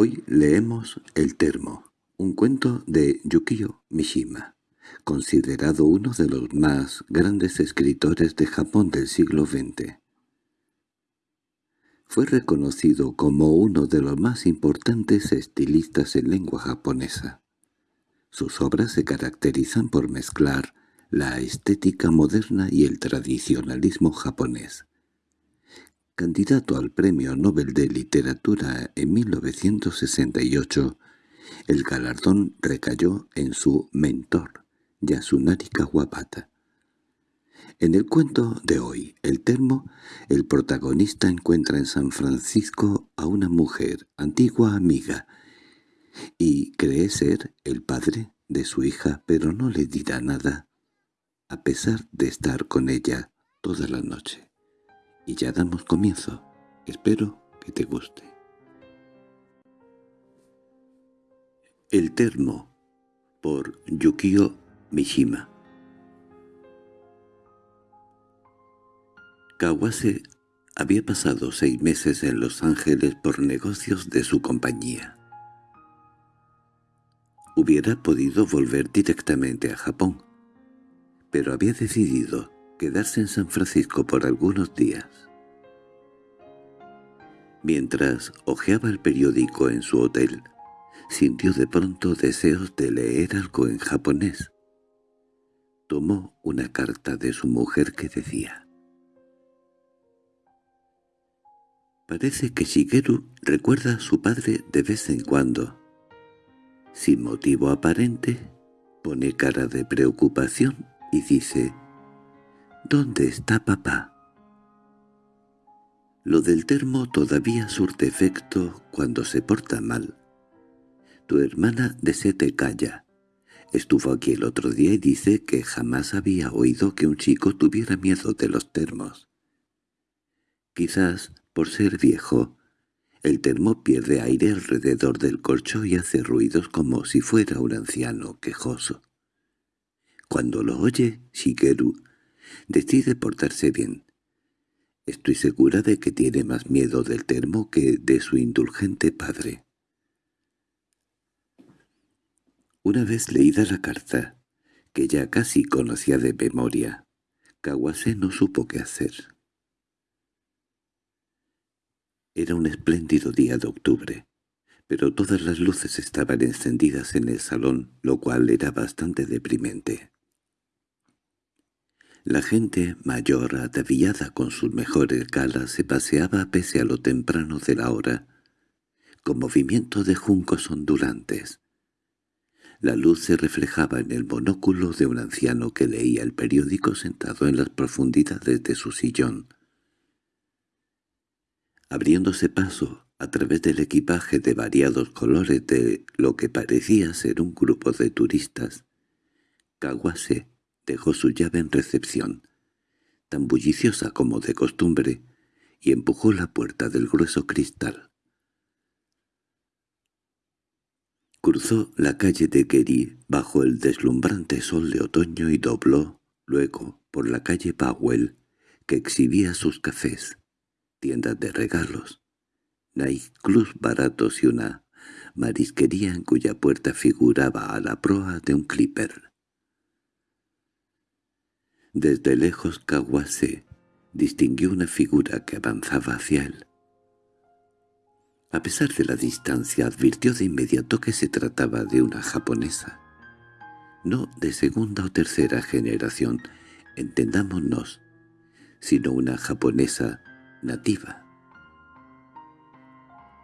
Hoy leemos El Termo, un cuento de Yukio Mishima, considerado uno de los más grandes escritores de Japón del siglo XX. Fue reconocido como uno de los más importantes estilistas en lengua japonesa. Sus obras se caracterizan por mezclar la estética moderna y el tradicionalismo japonés. Candidato al Premio Nobel de Literatura en 1968, el galardón recayó en su mentor, Yasunari Kawabata. En el cuento de hoy, El Termo, el protagonista encuentra en San Francisco a una mujer, antigua amiga, y cree ser el padre de su hija, pero no le dirá nada, a pesar de estar con ella toda la noche. Y ya damos comienzo. Espero que te guste. El Termo por Yukio Mishima Kawase había pasado seis meses en Los Ángeles por negocios de su compañía. Hubiera podido volver directamente a Japón, pero había decidido quedarse en San Francisco por algunos días. Mientras hojeaba el periódico en su hotel, sintió de pronto deseos de leer algo en japonés. Tomó una carta de su mujer que decía Parece que Shigeru recuerda a su padre de vez en cuando. Sin motivo aparente, pone cara de preocupación y dice ¿Dónde está papá? Lo del termo todavía surte efecto cuando se porta mal. Tu hermana de se te calla. Estuvo aquí el otro día y dice que jamás había oído que un chico tuviera miedo de los termos. Quizás, por ser viejo, el termo pierde aire alrededor del corcho y hace ruidos como si fuera un anciano quejoso. Cuando lo oye, Shigeru Decide portarse bien. Estoy segura de que tiene más miedo del termo que de su indulgente padre. Una vez leída la carta, que ya casi conocía de memoria, Kawase no supo qué hacer. Era un espléndido día de octubre, pero todas las luces estaban encendidas en el salón, lo cual era bastante deprimente. La gente mayor ataviada con sus mejores galas se paseaba pese a lo temprano de la hora, con movimiento de juncos ondulantes. La luz se reflejaba en el monóculo de un anciano que leía el periódico sentado en las profundidades de su sillón. Abriéndose paso a través del equipaje de variados colores de lo que parecía ser un grupo de turistas, Kawase dejó su llave en recepción, tan bulliciosa como de costumbre, y empujó la puerta del grueso cristal. Cruzó la calle de Geri bajo el deslumbrante sol de otoño y dobló, luego, por la calle Powell, que exhibía sus cafés, tiendas de regalos, nightclubs baratos y una marisquería en cuya puerta figuraba a la proa de un clipper. Desde lejos Kawase distinguió una figura que avanzaba hacia él. A pesar de la distancia advirtió de inmediato que se trataba de una japonesa. No de segunda o tercera generación, entendámonos, sino una japonesa nativa.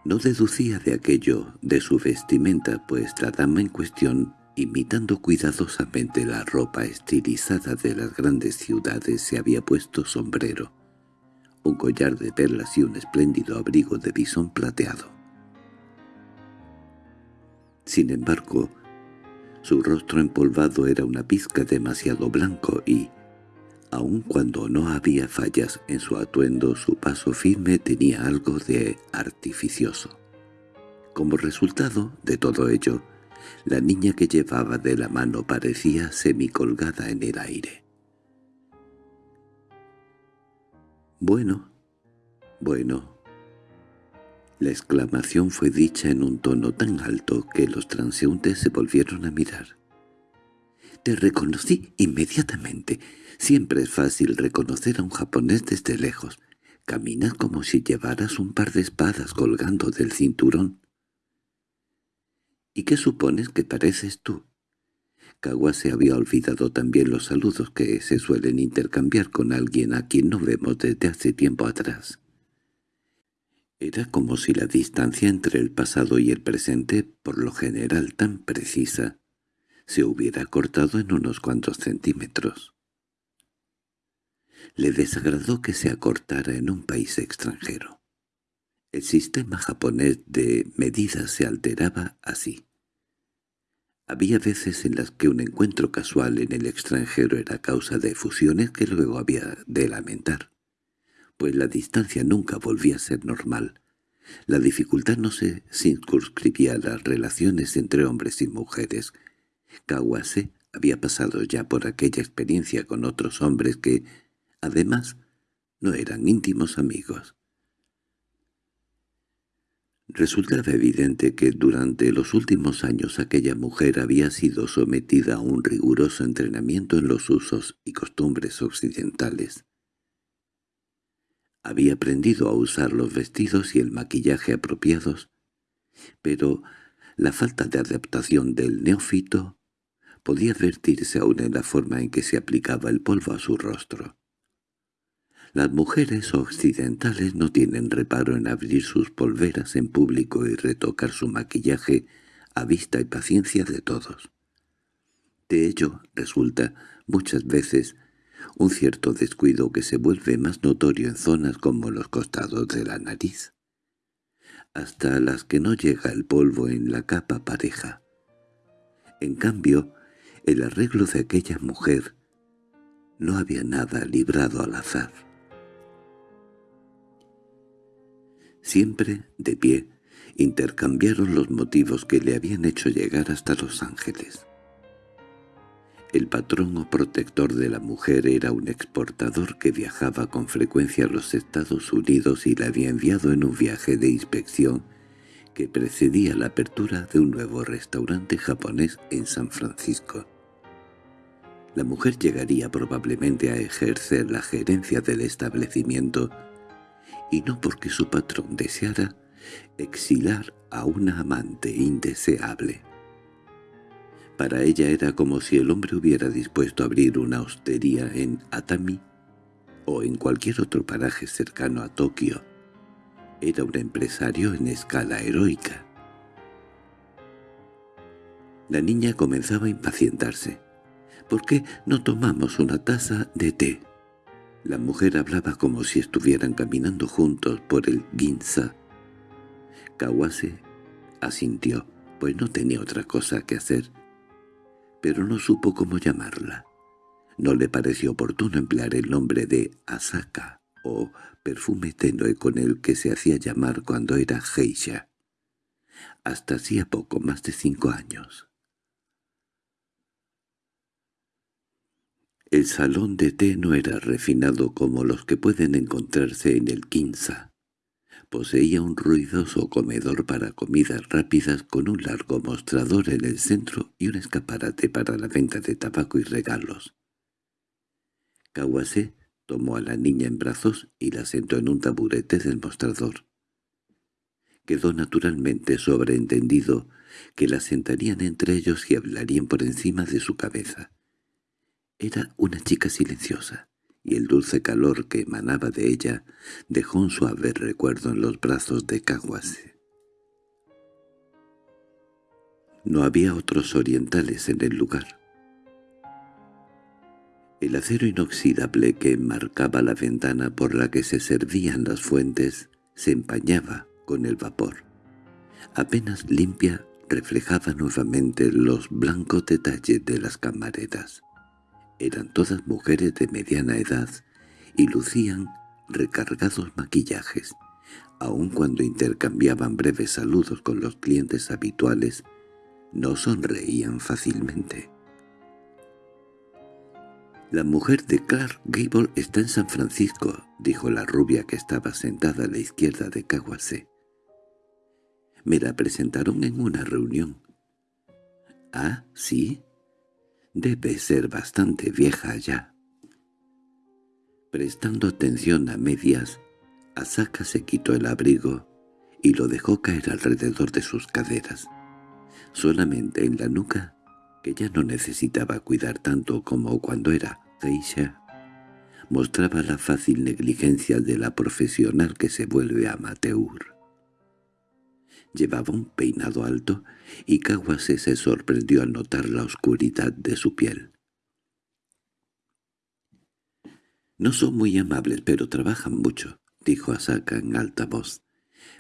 No deducía de aquello de su vestimenta, pues la dama en cuestión Imitando cuidadosamente la ropa estilizada de las grandes ciudades se había puesto sombrero, un collar de perlas y un espléndido abrigo de bisón plateado. Sin embargo, su rostro empolvado era una pizca demasiado blanco y, aun cuando no había fallas en su atuendo, su paso firme tenía algo de artificioso. Como resultado de todo ello, la niña que llevaba de la mano parecía semicolgada en el aire. «Bueno, bueno», La exclamación fue dicha en un tono tan alto que los transeúntes se volvieron a mirar. «Te reconocí inmediatamente. Siempre es fácil reconocer a un japonés desde lejos. Caminas como si llevaras un par de espadas colgando del cinturón». «¿Y qué supones que pareces tú?» se había olvidado también los saludos que se suelen intercambiar con alguien a quien no vemos desde hace tiempo atrás. Era como si la distancia entre el pasado y el presente, por lo general tan precisa, se hubiera cortado en unos cuantos centímetros. Le desagradó que se acortara en un país extranjero. El sistema japonés de medidas se alteraba así. Había veces en las que un encuentro casual en el extranjero era causa de fusiones que luego había de lamentar pues la distancia nunca volvía a ser normal. La dificultad no se circunscribía a las relaciones entre hombres y mujeres. Kawase había pasado ya por aquella experiencia con otros hombres que, además, no eran íntimos amigos. Resultaba evidente que durante los últimos años aquella mujer había sido sometida a un riguroso entrenamiento en los usos y costumbres occidentales. Había aprendido a usar los vestidos y el maquillaje apropiados, pero la falta de adaptación del neófito podía advertirse aún en la forma en que se aplicaba el polvo a su rostro. Las mujeres occidentales no tienen reparo en abrir sus polveras en público y retocar su maquillaje a vista y paciencia de todos. De ello resulta, muchas veces, un cierto descuido que se vuelve más notorio en zonas como los costados de la nariz, hasta las que no llega el polvo en la capa pareja. En cambio, el arreglo de aquella mujer no había nada librado al azar. Siempre, de pie, intercambiaron los motivos que le habían hecho llegar hasta Los Ángeles. El patrón o protector de la mujer era un exportador que viajaba con frecuencia a los Estados Unidos y la había enviado en un viaje de inspección que precedía la apertura de un nuevo restaurante japonés en San Francisco. La mujer llegaría probablemente a ejercer la gerencia del establecimiento, y no porque su patrón deseara exilar a una amante indeseable. Para ella era como si el hombre hubiera dispuesto a abrir una hostería en Atami o en cualquier otro paraje cercano a Tokio. Era un empresario en escala heroica. La niña comenzaba a impacientarse. —¿Por qué no tomamos una taza de té? La mujer hablaba como si estuvieran caminando juntos por el Ginza. Kawase asintió, pues no tenía otra cosa que hacer pero no supo cómo llamarla. No le pareció oportuno emplear el nombre de Asaka o perfume tenue con el que se hacía llamar cuando era geisha. Hasta hacía poco más de cinco años. El salón de té no era refinado como los que pueden encontrarse en el Kinsa. Poseía un ruidoso comedor para comidas rápidas con un largo mostrador en el centro y un escaparate para la venta de tabaco y regalos. Kawase tomó a la niña en brazos y la sentó en un taburete del mostrador. Quedó naturalmente sobreentendido que la sentarían entre ellos y hablarían por encima de su cabeza. Era una chica silenciosa y el dulce calor que emanaba de ella dejó un suave recuerdo en los brazos de Kawase. No había otros orientales en el lugar. El acero inoxidable que enmarcaba la ventana por la que se servían las fuentes se empañaba con el vapor. Apenas limpia reflejaba nuevamente los blancos detalles de las camareras. Eran todas mujeres de mediana edad y lucían recargados maquillajes. Aun cuando intercambiaban breves saludos con los clientes habituales, no sonreían fácilmente. «La mujer de Clark Gable está en San Francisco», dijo la rubia que estaba sentada a la izquierda de Kawase. Me la presentaron en una reunión. —¿Ah, sí? Debe ser bastante vieja ya. Prestando atención a medias, Asaka se quitó el abrigo y lo dejó caer alrededor de sus caderas, solamente en la nuca, que ya no necesitaba cuidar tanto como cuando era geisha mostraba la fácil negligencia de la profesional que se vuelve amateur. Llevaba un peinado alto y Kawase se sorprendió al notar la oscuridad de su piel. «No son muy amables, pero trabajan mucho», dijo Asaka en alta voz,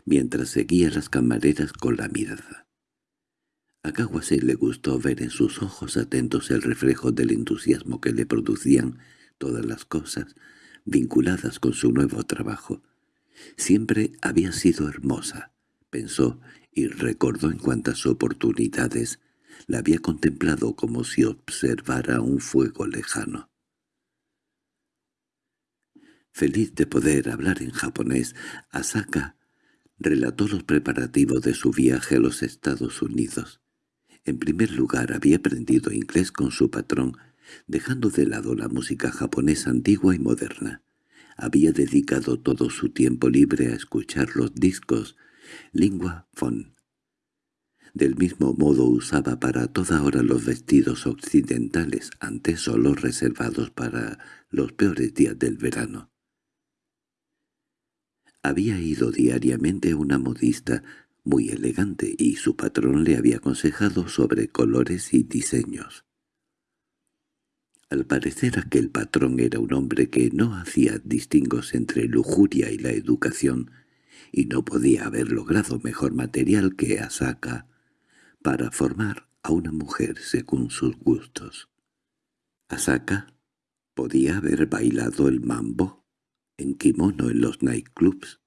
mientras seguía las camareras con la mirada. A Kawase le gustó ver en sus ojos atentos el reflejo del entusiasmo que le producían todas las cosas vinculadas con su nuevo trabajo. Siempre había sido hermosa, pensó, y recordó en cuantas oportunidades la había contemplado como si observara un fuego lejano. Feliz de poder hablar en japonés, Asaka relató los preparativos de su viaje a los Estados Unidos. En primer lugar había aprendido inglés con su patrón, dejando de lado la música japonesa antigua y moderna. Había dedicado todo su tiempo libre a escuchar los discos lingua fon. Del mismo modo usaba para toda hora los vestidos occidentales, antes solo reservados para los peores días del verano. Había ido diariamente a una modista muy elegante y su patrón le había aconsejado sobre colores y diseños. Al parecer aquel patrón era un hombre que no hacía distingos entre lujuria y la educación, y no podía haber logrado mejor material que Asaka para formar a una mujer según sus gustos. Asaka podía haber bailado el mambo en kimono en los nightclubs,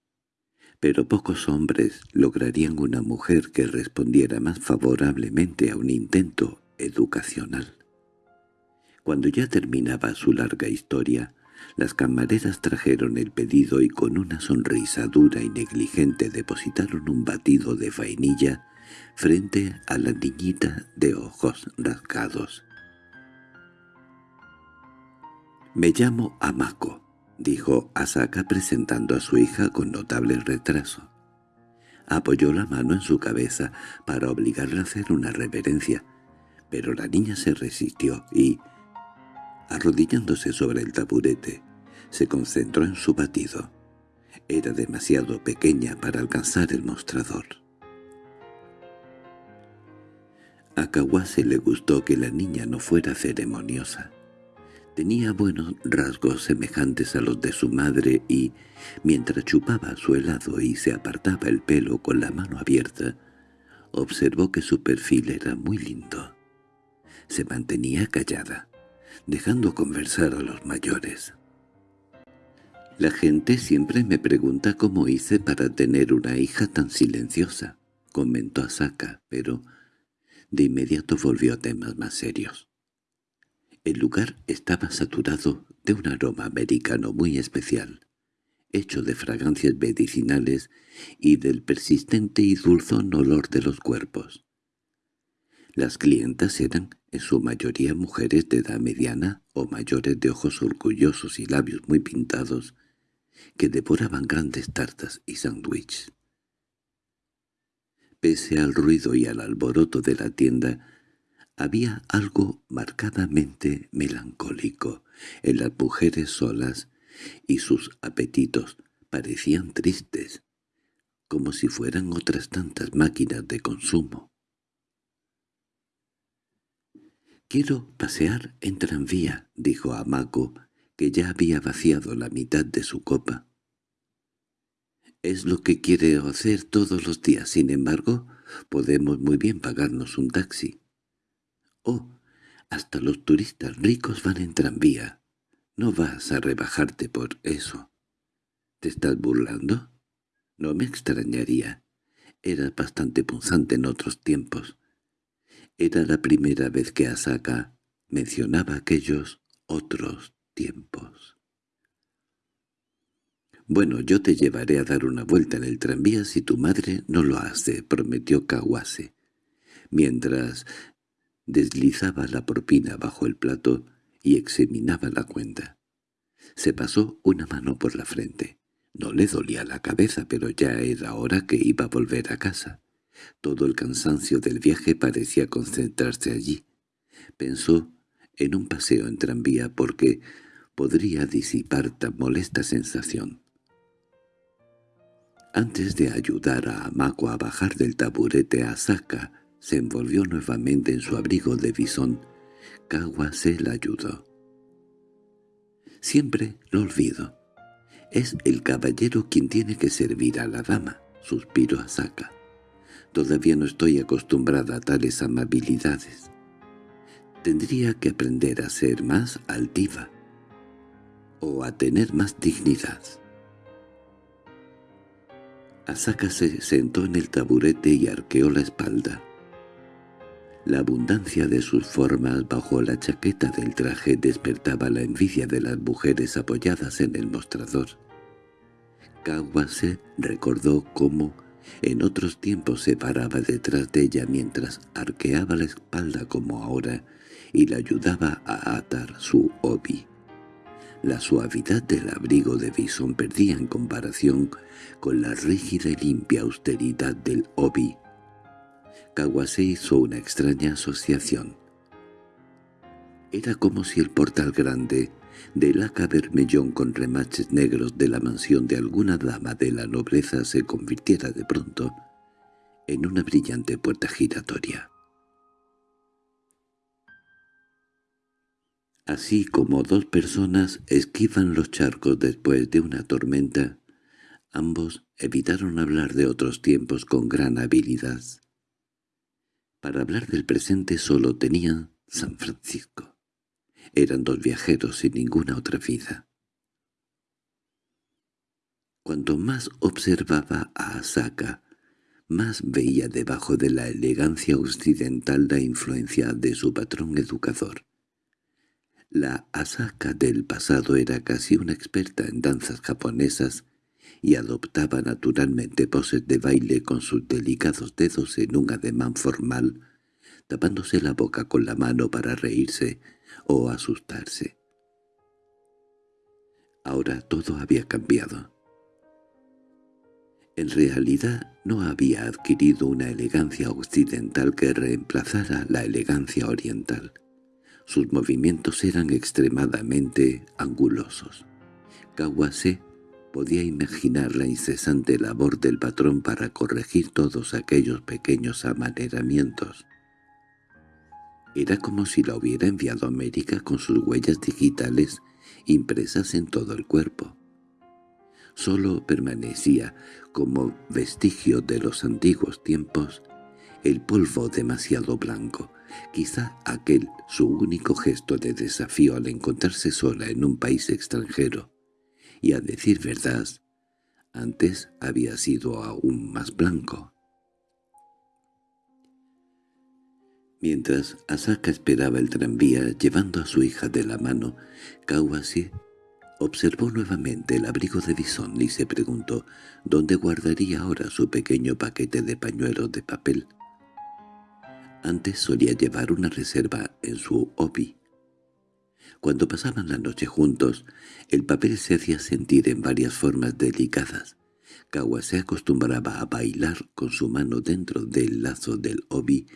pero pocos hombres lograrían una mujer que respondiera más favorablemente a un intento educacional. Cuando ya terminaba su larga historia, las camareras trajeron el pedido y con una sonrisa dura y negligente depositaron un batido de vainilla frente a la niñita de ojos rasgados. «Me llamo Amako», dijo Asaka presentando a su hija con notable retraso. Apoyó la mano en su cabeza para obligarla a hacer una reverencia, pero la niña se resistió y, Arrodillándose sobre el taburete, se concentró en su batido. Era demasiado pequeña para alcanzar el mostrador. A Kawase le gustó que la niña no fuera ceremoniosa. Tenía buenos rasgos semejantes a los de su madre y, mientras chupaba su helado y se apartaba el pelo con la mano abierta, observó que su perfil era muy lindo. Se mantenía callada dejando conversar a los mayores. La gente siempre me pregunta cómo hice para tener una hija tan silenciosa, comentó Asaka, pero de inmediato volvió a temas más serios. El lugar estaba saturado de un aroma americano muy especial, hecho de fragancias medicinales y del persistente y dulzón olor de los cuerpos. Las clientas eran en su mayoría mujeres de edad mediana o mayores de ojos orgullosos y labios muy pintados, que devoraban grandes tartas y sándwiches. Pese al ruido y al alboroto de la tienda, había algo marcadamente melancólico en las mujeres solas, y sus apetitos parecían tristes, como si fueran otras tantas máquinas de consumo. «Quiero pasear en tranvía», dijo a que ya había vaciado la mitad de su copa. «Es lo que quiere hacer todos los días, sin embargo, podemos muy bien pagarnos un taxi». «Oh, hasta los turistas ricos van en tranvía. No vas a rebajarte por eso». ¿Te estás burlando? No me extrañaría. Eras bastante punzante en otros tiempos. Era la primera vez que Asaka mencionaba aquellos otros tiempos. «Bueno, yo te llevaré a dar una vuelta en el tranvía si tu madre no lo hace», prometió Kawase. Mientras deslizaba la propina bajo el plato y examinaba la cuenta. Se pasó una mano por la frente. No le dolía la cabeza, pero ya era hora que iba a volver a casa. Todo el cansancio del viaje parecía concentrarse allí. Pensó en un paseo en tranvía porque podría disipar tan molesta sensación. Antes de ayudar a Amako a bajar del taburete a Saka, se envolvió nuevamente en su abrigo de bisón. Kawase la ayudó. Siempre lo olvido. Es el caballero quien tiene que servir a la dama, suspiró Asaka. Todavía no estoy acostumbrada a tales amabilidades. Tendría que aprender a ser más altiva o a tener más dignidad. Asaka se sentó en el taburete y arqueó la espalda. La abundancia de sus formas bajo la chaqueta del traje despertaba la envidia de las mujeres apoyadas en el mostrador. Kawase recordó cómo en otros tiempos se paraba detrás de ella mientras arqueaba la espalda como ahora y la ayudaba a atar su obi. La suavidad del abrigo de Bison perdía en comparación con la rígida y limpia austeridad del obi. Kawase hizo una extraña asociación. Era como si el portal grande de laca vermellón con remaches negros de la mansión de alguna dama de la nobleza se convirtiera de pronto en una brillante puerta giratoria. Así como dos personas esquivan los charcos después de una tormenta, ambos evitaron hablar de otros tiempos con gran habilidad. Para hablar del presente solo tenían San Francisco. Eran dos viajeros sin ninguna otra vida. Cuanto más observaba a Asaka, más veía debajo de la elegancia occidental la influencia de su patrón educador. La Asaka del pasado era casi una experta en danzas japonesas y adoptaba naturalmente poses de baile con sus delicados dedos en un ademán formal, tapándose la boca con la mano para reírse o asustarse. Ahora todo había cambiado. En realidad no había adquirido una elegancia occidental que reemplazara la elegancia oriental. Sus movimientos eran extremadamente angulosos. Kawase podía imaginar la incesante labor del patrón para corregir todos aquellos pequeños amaneramientos. Era como si la hubiera enviado a América con sus huellas digitales impresas en todo el cuerpo. Solo permanecía, como vestigio de los antiguos tiempos, el polvo demasiado blanco, quizá aquel su único gesto de desafío al encontrarse sola en un país extranjero, y a decir verdad, antes había sido aún más blanco. Mientras Asaka esperaba el tranvía llevando a su hija de la mano, Kawase observó nuevamente el abrigo de bisón y se preguntó dónde guardaría ahora su pequeño paquete de pañuelos de papel. Antes solía llevar una reserva en su obi. Cuando pasaban la noche juntos, el papel se hacía sentir en varias formas delicadas. Kawa se acostumbraba a bailar con su mano dentro del lazo del obi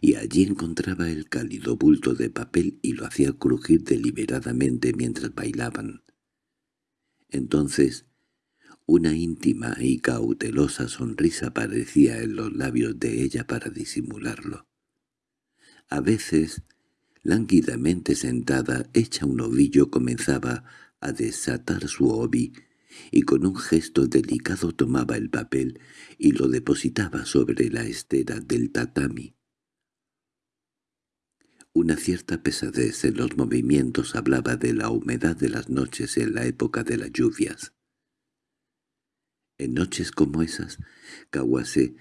y allí encontraba el cálido bulto de papel y lo hacía crujir deliberadamente mientras bailaban. Entonces, una íntima y cautelosa sonrisa aparecía en los labios de ella para disimularlo. A veces, lánguidamente sentada, hecha un ovillo, comenzaba a desatar su obi, y con un gesto delicado tomaba el papel y lo depositaba sobre la estera del tatami. Una cierta pesadez en los movimientos hablaba de la humedad de las noches en la época de las lluvias. En noches como esas, Kawase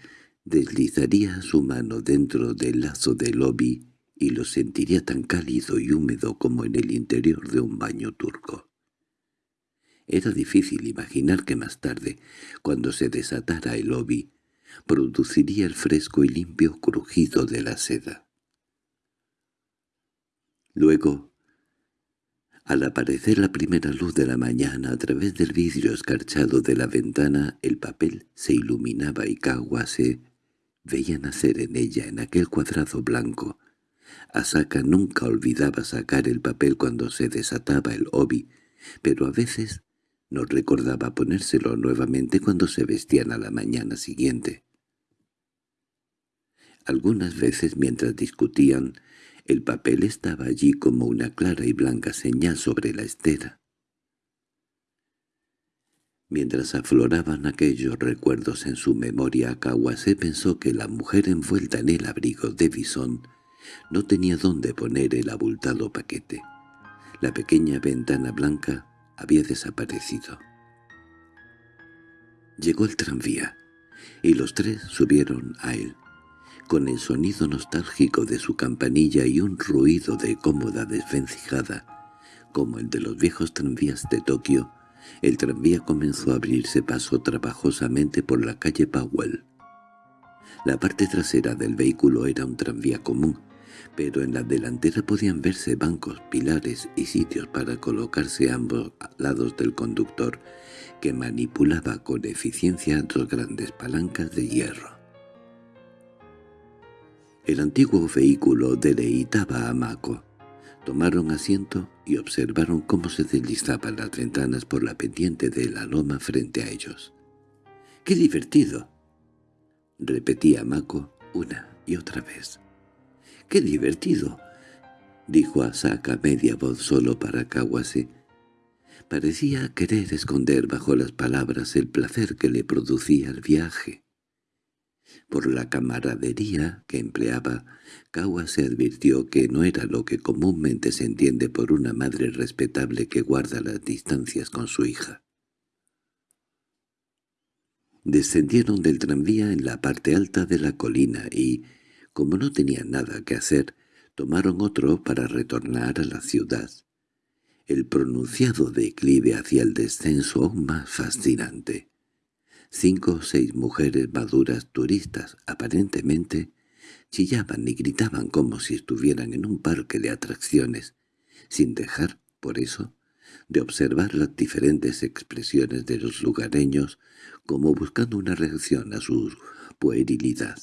deslizaría su mano dentro del lazo del obi y lo sentiría tan cálido y húmedo como en el interior de un baño turco. Era difícil imaginar que más tarde, cuando se desatara el obi, produciría el fresco y limpio crujido de la seda. Luego, al aparecer la primera luz de la mañana a través del vidrio escarchado de la ventana, el papel se iluminaba y se veía nacer en ella, en aquel cuadrado blanco. Asaka nunca olvidaba sacar el papel cuando se desataba el obi, pero a veces no recordaba ponérselo nuevamente cuando se vestían a la mañana siguiente. Algunas veces mientras discutían, el papel estaba allí como una clara y blanca señal sobre la estera. Mientras afloraban aquellos recuerdos en su memoria, Kawase pensó que la mujer envuelta en el abrigo de bisón no tenía dónde poner el abultado paquete. La pequeña ventana blanca había desaparecido. Llegó el tranvía, y los tres subieron a él, con el sonido nostálgico de su campanilla y un ruido de cómoda desvencijada, como el de los viejos tranvías de Tokio, el tranvía comenzó a abrirse paso trabajosamente por la calle Powell. La parte trasera del vehículo era un tranvía común, pero en la delantera podían verse bancos, pilares y sitios para colocarse a ambos lados del conductor, que manipulaba con eficiencia dos grandes palancas de hierro. El antiguo vehículo deleitaba a Mako. Tomaron asiento y observaron cómo se deslizaban las ventanas por la pendiente de la loma frente a ellos. —¡Qué divertido! —repetía Mako una y otra vez. —¡Qué divertido! —dijo Asaka media voz solo para Kawase. Parecía querer esconder bajo las palabras el placer que le producía el viaje. Por la camaradería que empleaba, Kawase advirtió que no era lo que comúnmente se entiende por una madre respetable que guarda las distancias con su hija. Descendieron del tranvía en la parte alta de la colina y, como no tenían nada que hacer, tomaron otro para retornar a la ciudad. El pronunciado declive hacia el descenso aún más fascinante. Cinco o seis mujeres maduras turistas, aparentemente, chillaban y gritaban como si estuvieran en un parque de atracciones, sin dejar, por eso, de observar las diferentes expresiones de los lugareños como buscando una reacción a su puerilidad.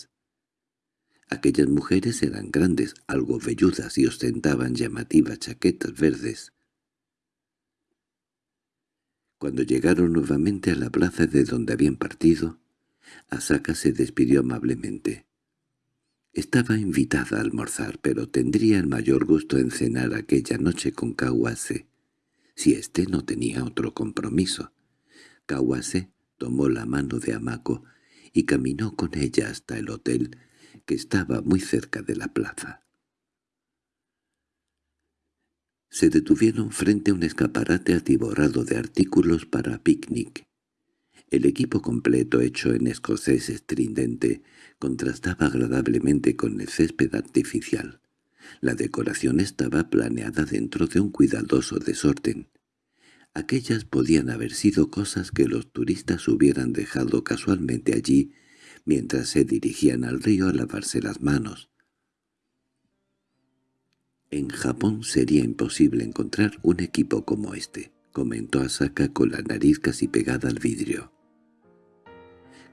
Aquellas mujeres eran grandes, algo velludas y ostentaban llamativas chaquetas verdes. Cuando llegaron nuevamente a la plaza de donde habían partido, Asaka se despidió amablemente. Estaba invitada a almorzar, pero tendría el mayor gusto en cenar aquella noche con Kawase, si éste no tenía otro compromiso. Kawase tomó la mano de Amako y caminó con ella hasta el hotel, que estaba muy cerca de la plaza. Se detuvieron frente a un escaparate atiborrado de artículos para picnic. El equipo completo hecho en escocés estridente contrastaba agradablemente con el césped artificial. La decoración estaba planeada dentro de un cuidadoso desorden. Aquellas podían haber sido cosas que los turistas hubieran dejado casualmente allí mientras se dirigían al río a lavarse las manos. En Japón sería imposible encontrar un equipo como este, comentó Asaka con la nariz casi pegada al vidrio.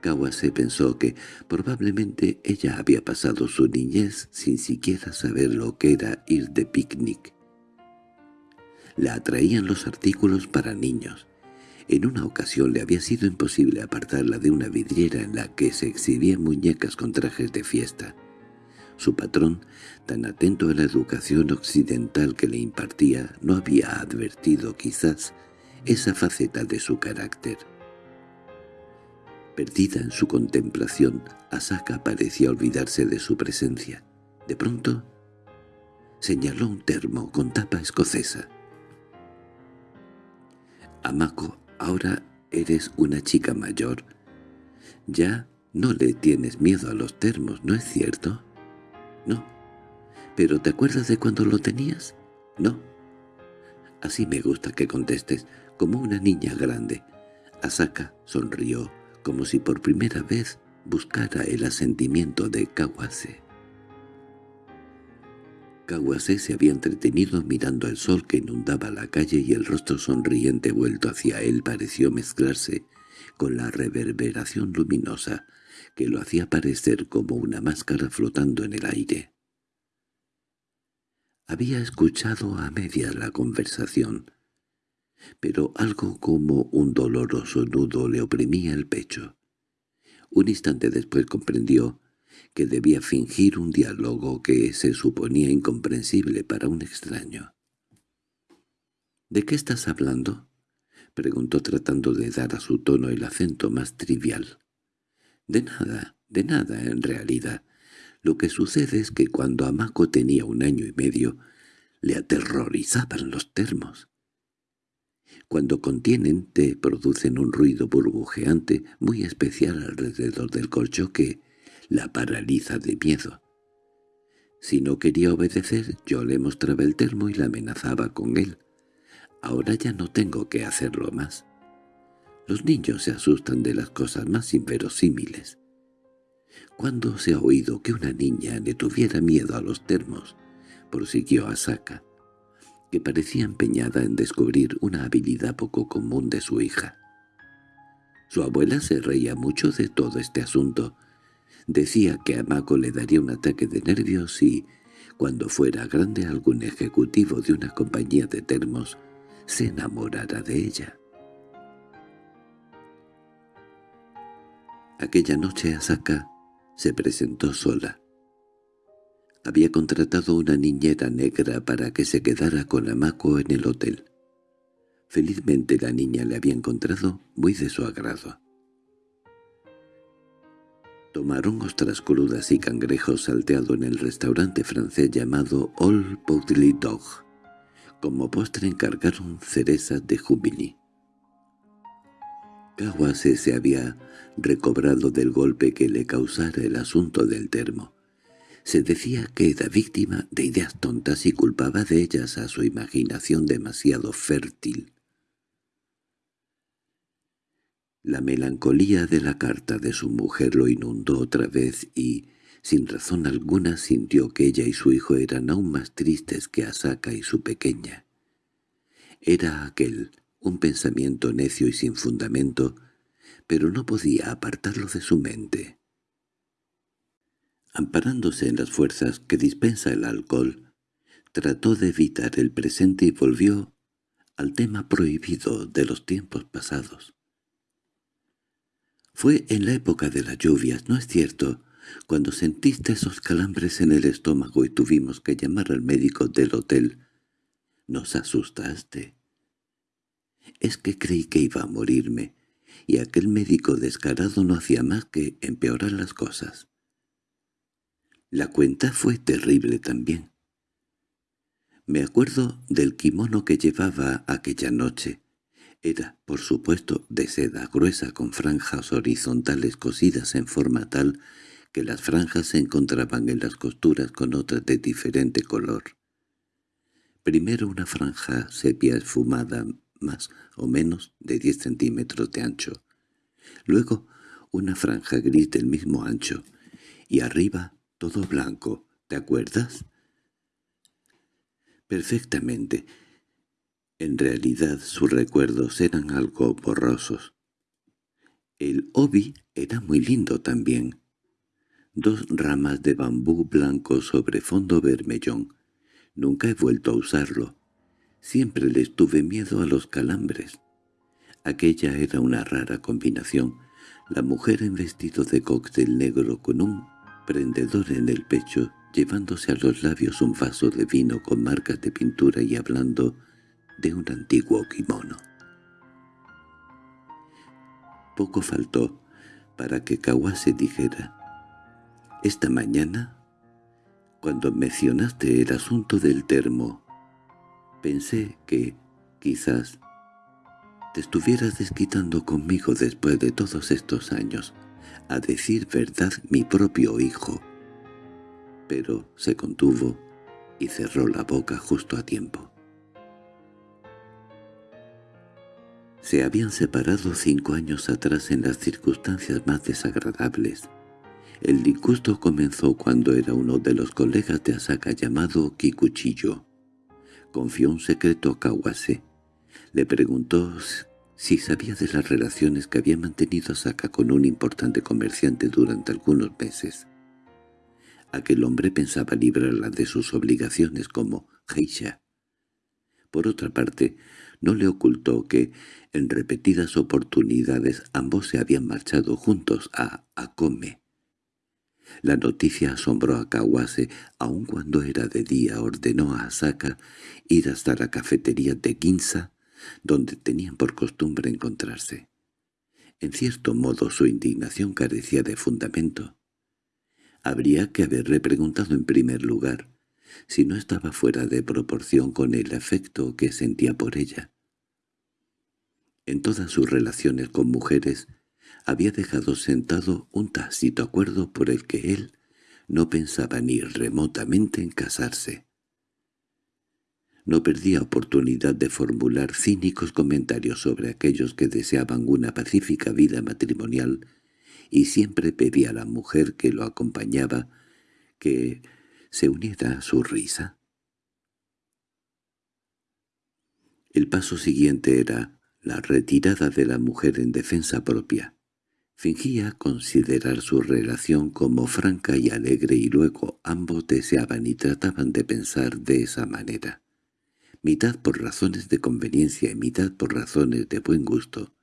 Kawase pensó que probablemente ella había pasado su niñez sin siquiera saber lo que era ir de picnic. La atraían los artículos para niños, en una ocasión le había sido imposible apartarla de una vidriera en la que se exhibían muñecas con trajes de fiesta. Su patrón, tan atento a la educación occidental que le impartía, no había advertido quizás esa faceta de su carácter. Perdida en su contemplación, Asaka parecía olvidarse de su presencia. De pronto, señaló un termo con tapa escocesa. Amako Ahora eres una chica mayor. Ya no le tienes miedo a los termos, ¿no es cierto? No. ¿Pero te acuerdas de cuando lo tenías? No. Así me gusta que contestes, como una niña grande. Asaka sonrió, como si por primera vez buscara el asentimiento de Kawase. Kawase se había entretenido mirando el sol que inundaba la calle y el rostro sonriente vuelto hacia él pareció mezclarse con la reverberación luminosa que lo hacía parecer como una máscara flotando en el aire. Había escuchado a media la conversación, pero algo como un doloroso nudo le oprimía el pecho. Un instante después comprendió que debía fingir un diálogo que se suponía incomprensible para un extraño. —¿De qué estás hablando? —preguntó tratando de dar a su tono el acento más trivial. —De nada, de nada en realidad. Lo que sucede es que cuando Amaco tenía un año y medio, le aterrorizaban los termos. Cuando contienen te producen un ruido burbujeante muy especial alrededor del colcho que la paraliza de miedo. Si no quería obedecer, yo le mostraba el termo y la amenazaba con él. Ahora ya no tengo que hacerlo más. Los niños se asustan de las cosas más inverosímiles. ¿Cuándo se ha oído que una niña le tuviera miedo a los termos? prosiguió Asaka, que parecía empeñada en descubrir una habilidad poco común de su hija. Su abuela se reía mucho de todo este asunto. Decía que a Mako le daría un ataque de nervios si, cuando fuera grande algún ejecutivo de una compañía de termos, se enamorara de ella. Aquella noche Asaka se presentó sola. Había contratado una niñera negra para que se quedara con Amako en el hotel. Felizmente la niña le había encontrado muy de su agrado. Tomaron ostras crudas y cangrejos salteado en el restaurante francés llamado All Poutly Dog. Como postre encargaron cerezas de jubili. Kawase se había recobrado del golpe que le causara el asunto del termo. Se decía que era víctima de ideas tontas y culpaba de ellas a su imaginación demasiado fértil. La melancolía de la carta de su mujer lo inundó otra vez y, sin razón alguna, sintió que ella y su hijo eran aún más tristes que Asaka y su pequeña. Era aquel un pensamiento necio y sin fundamento, pero no podía apartarlo de su mente. Amparándose en las fuerzas que dispensa el alcohol, trató de evitar el presente y volvió al tema prohibido de los tiempos pasados. Fue en la época de las lluvias, ¿no es cierto?, cuando sentiste esos calambres en el estómago y tuvimos que llamar al médico del hotel. Nos asustaste. Es que creí que iba a morirme, y aquel médico descarado no hacía más que empeorar las cosas. La cuenta fue terrible también. Me acuerdo del kimono que llevaba aquella noche. Era, por supuesto, de seda gruesa con franjas horizontales cosidas en forma tal que las franjas se encontraban en las costuras con otras de diferente color. Primero una franja sepia esfumada más o menos de 10 centímetros de ancho. Luego una franja gris del mismo ancho. Y arriba todo blanco. ¿Te acuerdas? Perfectamente. En realidad sus recuerdos eran algo borrosos. El obi era muy lindo también. Dos ramas de bambú blanco sobre fondo vermellón. Nunca he vuelto a usarlo. Siempre les tuve miedo a los calambres. Aquella era una rara combinación. La mujer en vestido de cóctel negro con un prendedor en el pecho, llevándose a los labios un vaso de vino con marcas de pintura y hablando de un antiguo kimono. Poco faltó para que Kawase dijera, «Esta mañana, cuando mencionaste el asunto del termo, Pensé que, quizás, te estuvieras desquitando conmigo después de todos estos años. A decir verdad, mi propio hijo. Pero se contuvo y cerró la boca justo a tiempo. Se habían separado cinco años atrás en las circunstancias más desagradables. El disgusto comenzó cuando era uno de los colegas de Asaka llamado Kikuchiyo. Confió un secreto a Kawase. Le preguntó si sabía de las relaciones que había mantenido Asaka con un importante comerciante durante algunos meses. Aquel hombre pensaba librarla de sus obligaciones como geisha. Por otra parte, no le ocultó que, en repetidas oportunidades, ambos se habían marchado juntos a Akome. La noticia asombró a Kawase, aun cuando era de día ordenó a Asaka ir hasta la cafetería de Ginza, donde tenían por costumbre encontrarse. En cierto modo su indignación carecía de fundamento. Habría que haberle preguntado en primer lugar si no estaba fuera de proporción con el afecto que sentía por ella. En todas sus relaciones con mujeres había dejado sentado un tácito acuerdo por el que él no pensaba ni remotamente en casarse. No perdía oportunidad de formular cínicos comentarios sobre aquellos que deseaban una pacífica vida matrimonial y siempre pedía a la mujer que lo acompañaba que se uniera a su risa. El paso siguiente era la retirada de la mujer en defensa propia. Fingía considerar su relación como franca y alegre y luego ambos deseaban y trataban de pensar de esa manera. Mitad por razones de conveniencia y mitad por razones de buen gusto.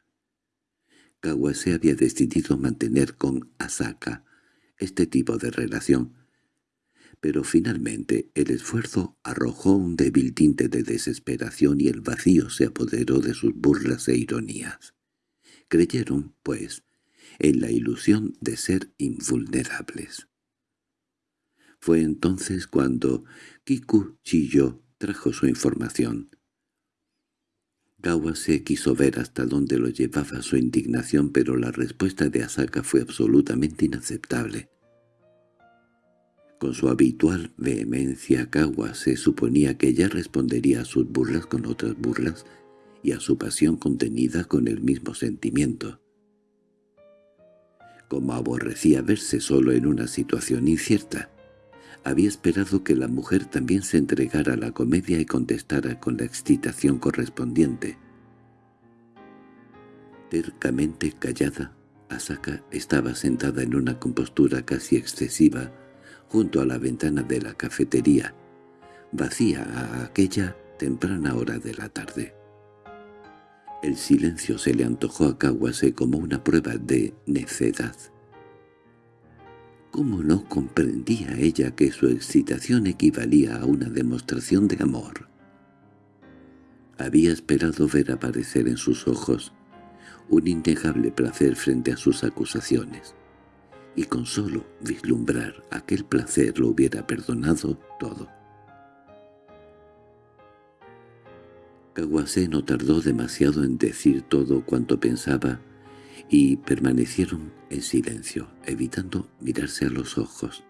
Kawase había decidido mantener con Asaka este tipo de relación, pero finalmente el esfuerzo arrojó un débil tinte de desesperación y el vacío se apoderó de sus burlas e ironías. Creyeron, pues, en la ilusión de ser invulnerables. Fue entonces cuando Kiku Chiyo trajo su información. Kawase quiso ver hasta dónde lo llevaba su indignación, pero la respuesta de Asaka fue absolutamente inaceptable. Con su habitual vehemencia, Kawase suponía que ella respondería a sus burlas con otras burlas y a su pasión contenida con el mismo sentimiento. Como aborrecía verse solo en una situación incierta, había esperado que la mujer también se entregara a la comedia y contestara con la excitación correspondiente. Tercamente callada, Asaka estaba sentada en una compostura casi excesiva junto a la ventana de la cafetería, vacía a aquella temprana hora de la tarde. El silencio se le antojó a Kawase como una prueba de necedad. ¿Cómo no comprendía ella que su excitación equivalía a una demostración de amor? Había esperado ver aparecer en sus ojos un innegable placer frente a sus acusaciones y con solo vislumbrar aquel placer lo hubiera perdonado todo. Kawase no tardó demasiado en decir todo cuanto pensaba y permanecieron en silencio, evitando mirarse a los ojos.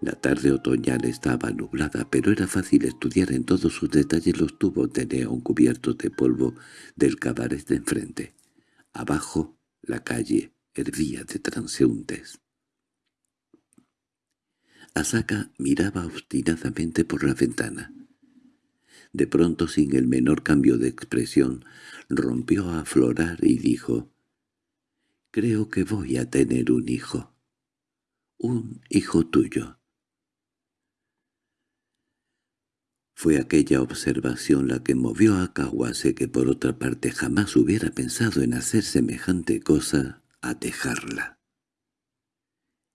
La tarde otoñal estaba nublada, pero era fácil estudiar en todos sus detalles los tubos de neón cubiertos de polvo del cabaret de enfrente. Abajo, la calle hervía de transeúntes. Asaka miraba obstinadamente por la ventana. De pronto, sin el menor cambio de expresión, rompió a aflorar y dijo, «Creo que voy a tener un hijo. Un hijo tuyo». Fue aquella observación la que movió a Kawase, que por otra parte jamás hubiera pensado en hacer semejante cosa, a dejarla.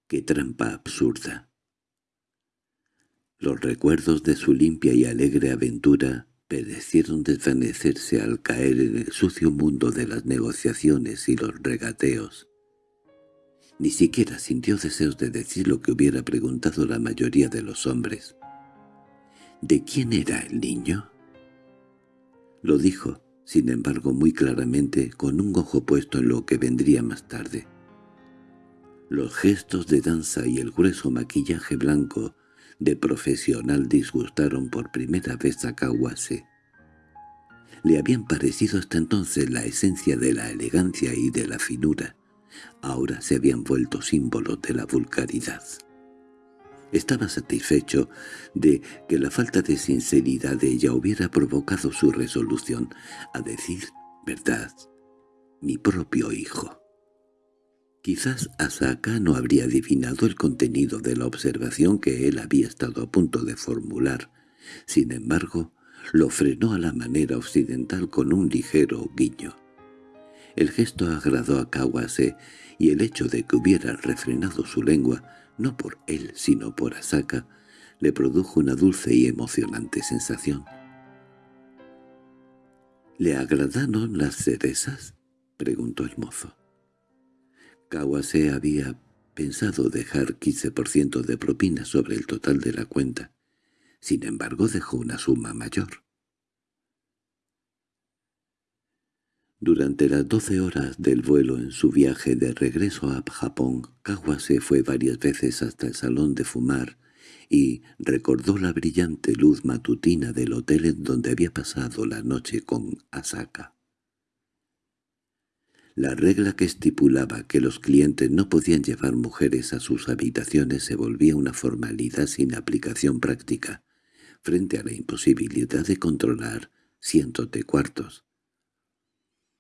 ¡Qué trampa absurda! Los recuerdos de su limpia y alegre aventura perecieron desvanecerse al caer en el sucio mundo de las negociaciones y los regateos. Ni siquiera sintió deseos de decir lo que hubiera preguntado la mayoría de los hombres. ¿De quién era el niño? Lo dijo, sin embargo muy claramente, con un ojo puesto en lo que vendría más tarde. Los gestos de danza y el grueso maquillaje blanco de profesional disgustaron por primera vez a Kawase. le habían parecido hasta entonces la esencia de la elegancia y de la finura. Ahora se habían vuelto símbolos de la vulgaridad. Estaba satisfecho de que la falta de sinceridad de ella hubiera provocado su resolución a decir verdad, mi propio hijo. Quizás Asaka no habría adivinado el contenido de la observación que él había estado a punto de formular. Sin embargo, lo frenó a la manera occidental con un ligero guiño. El gesto agradó a Kawase y el hecho de que hubiera refrenado su lengua, no por él sino por Asaka, le produjo una dulce y emocionante sensación. —¿Le agradaron las cerezas? —preguntó el mozo. Kawase había pensado dejar 15% de propina sobre el total de la cuenta. Sin embargo, dejó una suma mayor. Durante las doce horas del vuelo en su viaje de regreso a Japón, Kawase fue varias veces hasta el salón de fumar y recordó la brillante luz matutina del hotel en donde había pasado la noche con Asaka. La regla que estipulaba que los clientes no podían llevar mujeres a sus habitaciones se volvía una formalidad sin aplicación práctica, frente a la imposibilidad de controlar cientos de cuartos.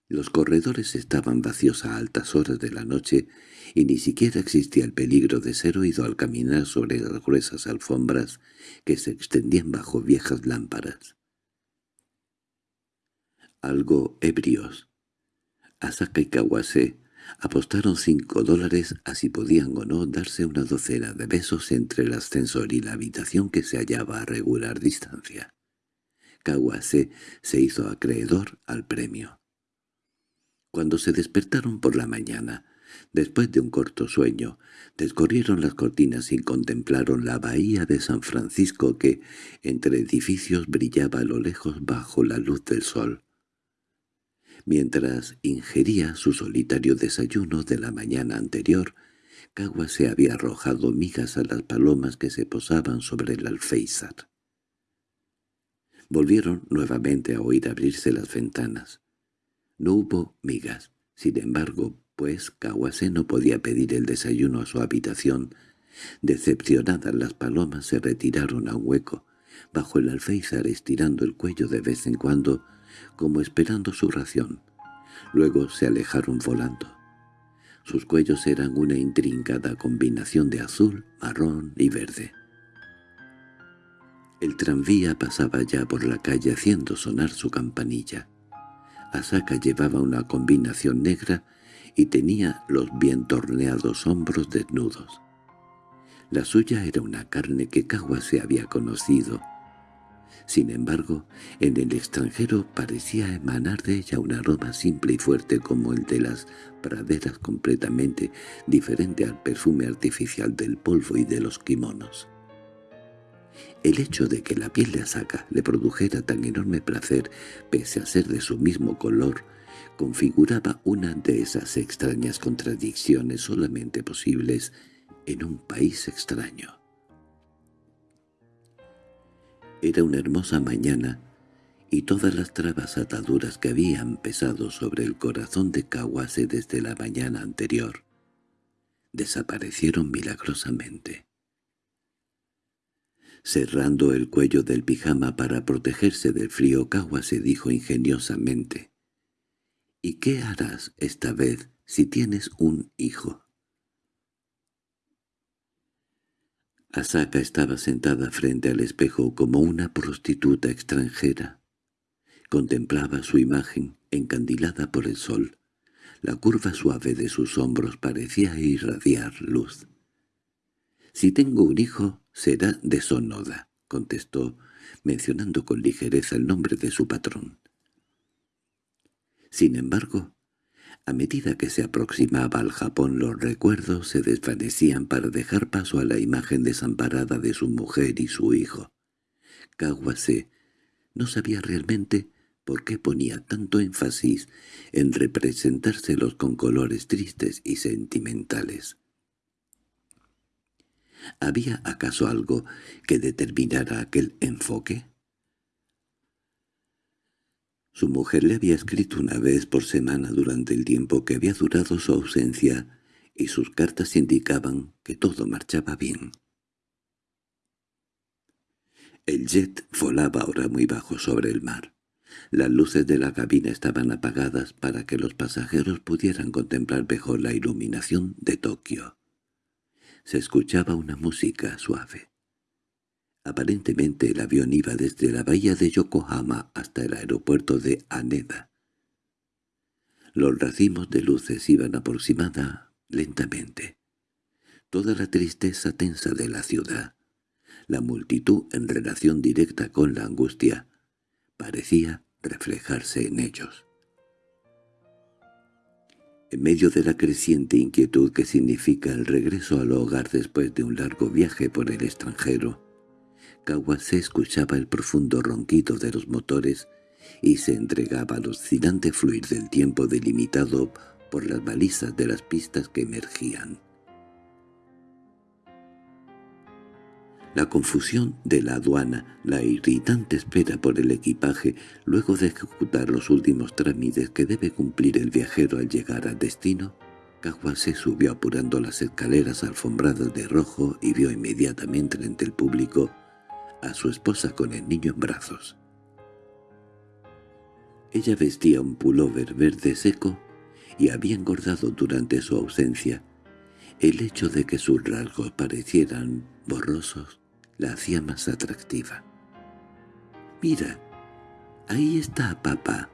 Los corredores estaban vacíos a altas horas de la noche y ni siquiera existía el peligro de ser oído al caminar sobre las gruesas alfombras que se extendían bajo viejas lámparas. Algo ebrios, Asaka y Kawase apostaron cinco dólares a si podían o no darse una docena de besos entre el ascensor y la habitación que se hallaba a regular distancia. Kawase se hizo acreedor al premio. Cuando se despertaron por la mañana, después de un corto sueño, descorrieron las cortinas y contemplaron la bahía de San Francisco que, entre edificios, brillaba a lo lejos bajo la luz del sol. Mientras ingería su solitario desayuno de la mañana anterior, Cagua se había arrojado migas a las palomas que se posaban sobre el alféizar. Volvieron nuevamente a oír abrirse las ventanas. No hubo migas, sin embargo, pues Kawase no podía pedir el desayuno a su habitación. Decepcionadas las palomas se retiraron a un hueco, bajo el alféizar estirando el cuello de vez en cuando, como esperando su ración. Luego se alejaron volando. Sus cuellos eran una intrincada combinación de azul, marrón y verde. El tranvía pasaba ya por la calle haciendo sonar su campanilla. Asaka llevaba una combinación negra y tenía los bien torneados hombros desnudos. La suya era una carne que Kawa se había conocido, sin embargo, en el extranjero parecía emanar de ella un aroma simple y fuerte como el de las praderas completamente diferente al perfume artificial del polvo y de los kimonos. El hecho de que la piel de Asaka le produjera tan enorme placer, pese a ser de su mismo color, configuraba una de esas extrañas contradicciones solamente posibles en un país extraño. Era una hermosa mañana, y todas las trabas ataduras que habían pesado sobre el corazón de Kawase desde la mañana anterior desaparecieron milagrosamente. Cerrando el cuello del pijama para protegerse del frío, Kawase dijo ingeniosamente, «¿Y qué harás esta vez si tienes un hijo?» Asaka estaba sentada frente al espejo como una prostituta extranjera. Contemplaba su imagen, encandilada por el sol. La curva suave de sus hombros parecía irradiar luz. «Si tengo un hijo, será de Sonoda», contestó, mencionando con ligereza el nombre de su patrón. Sin embargo, a medida que se aproximaba al Japón los recuerdos se desvanecían para dejar paso a la imagen desamparada de su mujer y su hijo. Kawase no sabía realmente por qué ponía tanto énfasis en representárselos con colores tristes y sentimentales. ¿Había acaso algo que determinara aquel enfoque? Su mujer le había escrito una vez por semana durante el tiempo que había durado su ausencia y sus cartas indicaban que todo marchaba bien. El jet volaba ahora muy bajo sobre el mar. Las luces de la cabina estaban apagadas para que los pasajeros pudieran contemplar mejor la iluminación de Tokio. Se escuchaba una música suave. Aparentemente el avión iba desde la bahía de Yokohama hasta el aeropuerto de Haneda. Los racimos de luces iban aproximada lentamente. Toda la tristeza tensa de la ciudad, la multitud en relación directa con la angustia, parecía reflejarse en ellos. En medio de la creciente inquietud que significa el regreso al hogar después de un largo viaje por el extranjero, se escuchaba el profundo ronquido de los motores y se entregaba al oscilante fluir del tiempo delimitado por las balizas de las pistas que emergían. La confusión de la aduana, la irritante espera por el equipaje, luego de ejecutar los últimos trámites que debe cumplir el viajero al llegar al destino, se subió apurando las escaleras alfombradas de rojo y vio inmediatamente entre el público a su esposa con el niño en brazos. Ella vestía un pullover verde seco y había engordado durante su ausencia. El hecho de que sus rasgos parecieran borrosos la hacía más atractiva. «Mira, ahí está papá»,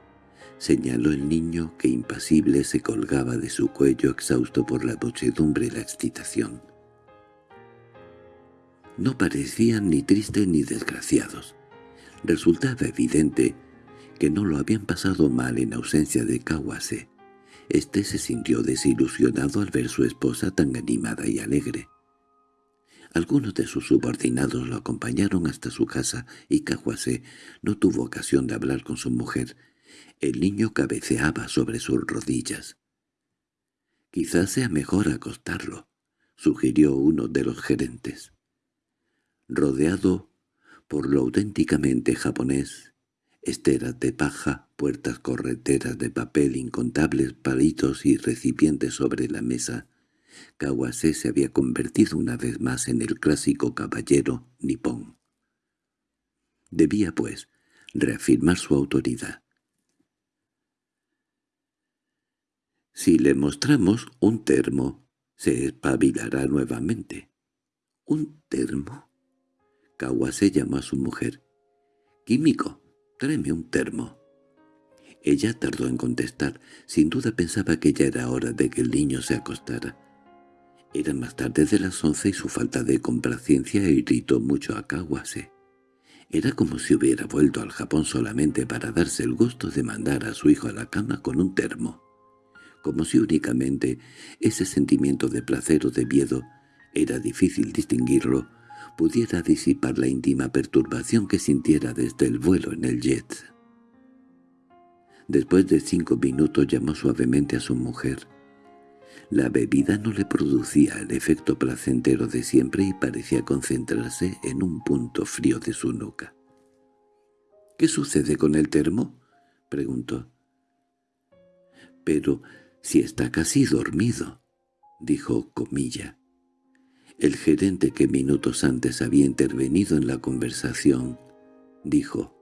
señaló el niño que impasible se colgaba de su cuello exhausto por la muchedumbre y la excitación. No parecían ni tristes ni desgraciados. Resultaba evidente que no lo habían pasado mal en ausencia de Kawase. Este se sintió desilusionado al ver su esposa tan animada y alegre. Algunos de sus subordinados lo acompañaron hasta su casa y Kawase no tuvo ocasión de hablar con su mujer. El niño cabeceaba sobre sus rodillas. «Quizás sea mejor acostarlo», sugirió uno de los gerentes rodeado por lo auténticamente japonés, esteras de paja, puertas correteras de papel, incontables palitos y recipientes sobre la mesa, Kawase se había convertido una vez más en el clásico caballero nipón. Debía, pues, reafirmar su autoridad. Si le mostramos un termo, se espabilará nuevamente. ¿Un termo? Kawase llamó a su mujer. «Químico, tráeme un termo». Ella tardó en contestar. Sin duda pensaba que ya era hora de que el niño se acostara. Era más tarde de las once y su falta de complacencia irritó mucho a Kawase. Era como si hubiera vuelto al Japón solamente para darse el gusto de mandar a su hijo a la cama con un termo. Como si únicamente ese sentimiento de placer o de miedo era difícil distinguirlo, pudiera disipar la íntima perturbación que sintiera desde el vuelo en el jet. Después de cinco minutos llamó suavemente a su mujer. La bebida no le producía el efecto placentero de siempre y parecía concentrarse en un punto frío de su nuca. —¿Qué sucede con el termo? —preguntó. —Pero si está casi dormido —dijo Comilla. El gerente que minutos antes había intervenido en la conversación dijo,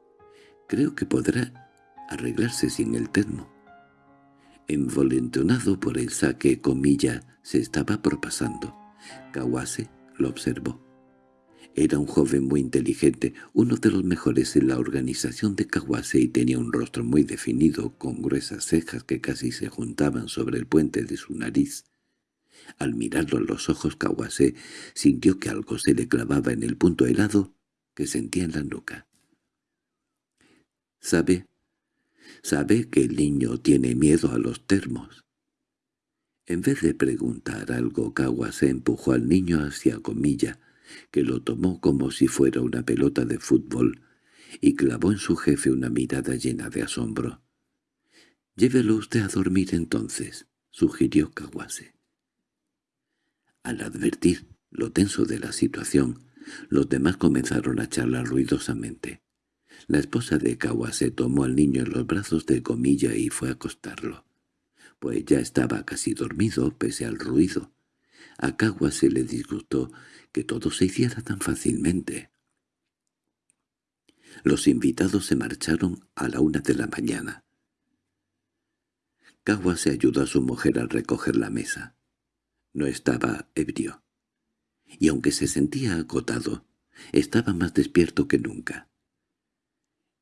«Creo que podrá arreglarse sin el termo». Envolentonado por el saque comilla se estaba propasando. Kawase lo observó. Era un joven muy inteligente, uno de los mejores en la organización de Kawase y tenía un rostro muy definido, con gruesas cejas que casi se juntaban sobre el puente de su nariz. Al mirarlo a los ojos Kawase sintió que algo se le clavaba en el punto helado que sentía en la nuca. —¿Sabe? ¿Sabe que el niño tiene miedo a los termos? En vez de preguntar algo, Kawase empujó al niño hacia Comilla, que lo tomó como si fuera una pelota de fútbol, y clavó en su jefe una mirada llena de asombro. «Llévelo usted a dormir entonces», sugirió Kawase. Al advertir lo tenso de la situación, los demás comenzaron a charlar ruidosamente. La esposa de Kawase tomó al niño en los brazos de Comilla y fue a acostarlo, pues ya estaba casi dormido pese al ruido. A Kawase le disgustó que todo se hiciera tan fácilmente. Los invitados se marcharon a la una de la mañana. Kawase ayudó a su mujer a recoger la mesa. No estaba ebrio. Y aunque se sentía agotado, estaba más despierto que nunca.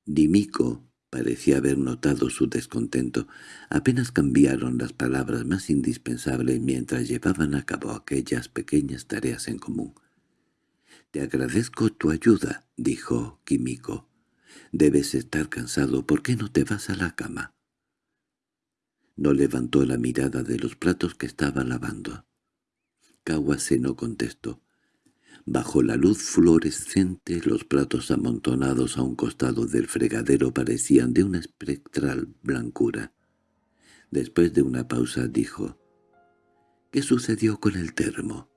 Dimiko parecía haber notado su descontento. Apenas cambiaron las palabras más indispensables mientras llevaban a cabo aquellas pequeñas tareas en común. «Te agradezco tu ayuda», dijo Kimiko. «Debes estar cansado. ¿Por qué no te vas a la cama?» No levantó la mirada de los platos que estaba lavando. Kawase no contestó. Bajo la luz fluorescente los platos amontonados a un costado del fregadero parecían de una espectral blancura. Después de una pausa dijo, «¿Qué sucedió con el termo?»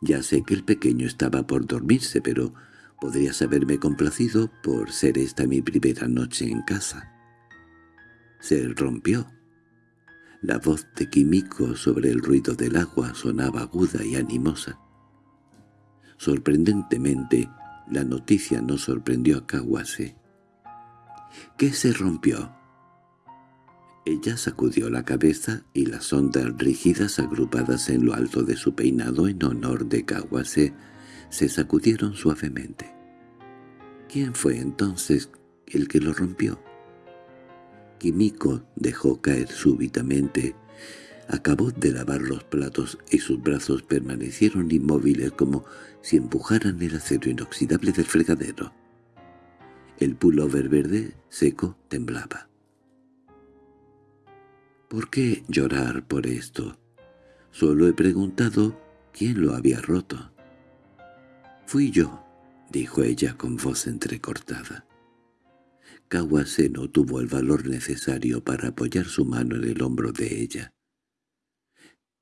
«Ya sé que el pequeño estaba por dormirse, pero podrías haberme complacido por ser esta mi primera noche en casa». «Se rompió». La voz de Químico sobre el ruido del agua sonaba aguda y animosa. Sorprendentemente, la noticia no sorprendió a Kawase. —¿Qué se rompió? Ella sacudió la cabeza y las ondas rígidas agrupadas en lo alto de su peinado en honor de Kawase se sacudieron suavemente. ¿Quién fue entonces el que lo rompió? Kimiko dejó caer súbitamente Acabó de lavar los platos y sus brazos permanecieron inmóviles como si empujaran el acero inoxidable del fregadero. El pullover verde seco temblaba. ¿Por qué llorar por esto? Solo he preguntado quién lo había roto. Fui yo, dijo ella con voz entrecortada. Kawase no tuvo el valor necesario para apoyar su mano en el hombro de ella.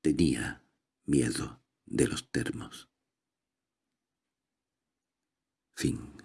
Tenía miedo de los termos. Fin